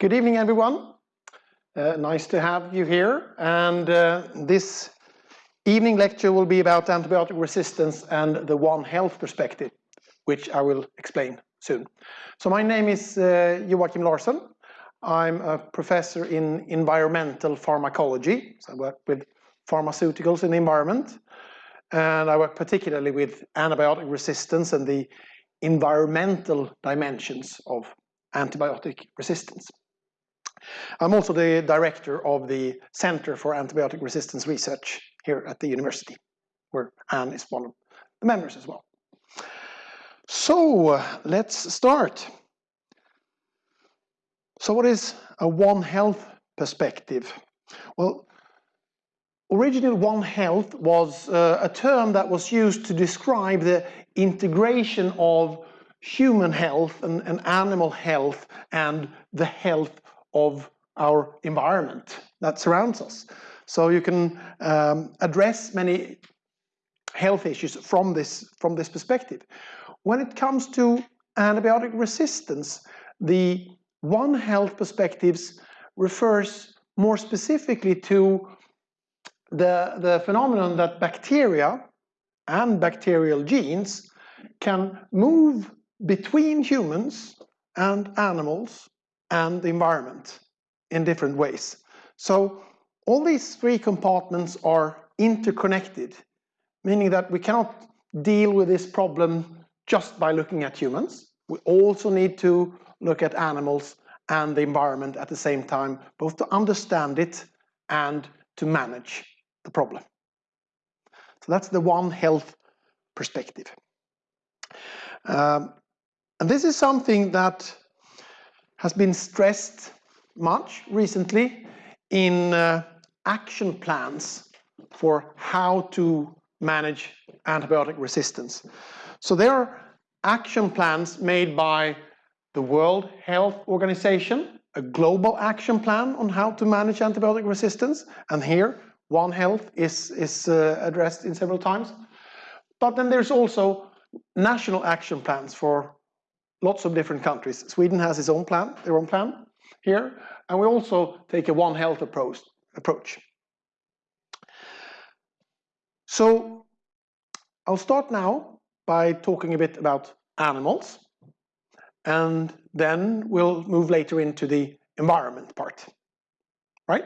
Good evening, everyone. Uh, nice to have you here. And uh, this evening lecture will be about antibiotic resistance and the One Health perspective, which I will explain soon. So my name is uh, Joachim Larsson. I'm a professor in environmental pharmacology. So I work with pharmaceuticals in the environment. And I work particularly with antibiotic resistance and the environmental dimensions of antibiotic resistance. I'm also the director of the Center for Antibiotic Resistance Research here at the university, where Anne is one of the members as well. So let's start. So what is a One Health perspective? Well, originally One Health was uh, a term that was used to describe the integration of human health and, and animal health and the health of our environment that surrounds us. So you can um, address many health issues from this, from this perspective. When it comes to antibiotic resistance, the One Health perspectives refers more specifically to the, the phenomenon that bacteria and bacterial genes can move between humans and animals and the environment in different ways. So all these three compartments are interconnected, meaning that we cannot deal with this problem just by looking at humans. We also need to look at animals and the environment at the same time, both to understand it and to manage the problem. So that's the One Health perspective. Um, and this is something that has been stressed much recently in uh, action plans for how to manage antibiotic resistance. So there are action plans made by the World Health Organization, a global action plan on how to manage antibiotic resistance, and here One Health is, is uh, addressed in several times. But then there's also national action plans for lots of different countries. Sweden has its own plan, their own plan here, and we also take a One Health approach. approach. So I'll start now by talking a bit about animals, and then we'll move later into the environment part, right?